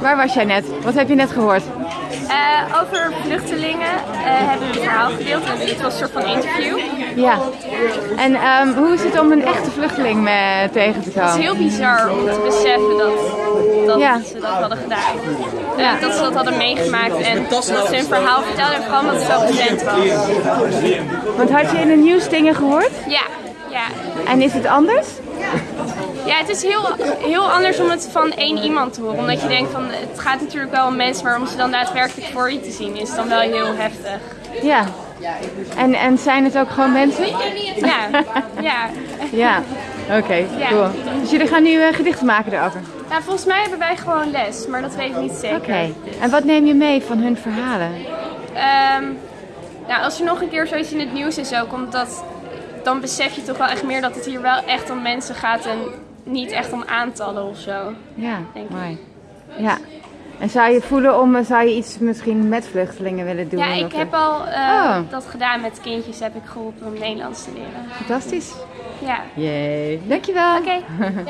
Waar was jij net? Wat heb je net gehoord? Eh, over vluchtelingen eh, hebben we een verhaal gedeeld. En dit was een soort van interview. Ja. En ehm, hoe is het om een echte vluchteling mee tegen te Het is komen? heel bizar om te beseffen dat, dat Ja. ze dat hadden gedaan. Eh, dat ze dat hadden meegemaakt en dat ze hun verhaal vertelden. En vooral omdat het zo bekend was. Want had je in de nieuws dingen gehoord? Ja, ja. En is het anders? Ja, het is heel, heel anders om het van één iemand te horen. Omdat je denkt van, het gaat natuurlijk wel om mensen, maar om ze dan daadwerkelijk voor je te zien is dan wel heel heftig. Ja. En, en zijn het ook gewoon mensen? Ja, ja. Ja. Oké, Ja. cool. Dus jullie gaan nu eh, gedichten maken erover? Ja, volgens mij hebben wij gewoon les, maar dat weet ik niet zeker. Oké. En wat neem je mee van hun verhalen? Ehm, nou, als er nog een keer zoiets in het nieuws is ook, omdat dan besef je toch wel echt meer dat het hier wel echt om mensen gaat en niet echt om aantallen of zo. Ja, Denk ik. Ja. En zou je voelen om, eh, zou je iets misschien met vluchtelingen willen doen? Ja, ik heb al eh, Oh. dat gedaan met kindjes, heb ik geholpen om Nederlands te leren. Fantastisch. Ja. Yay. Dankjewel. Oké.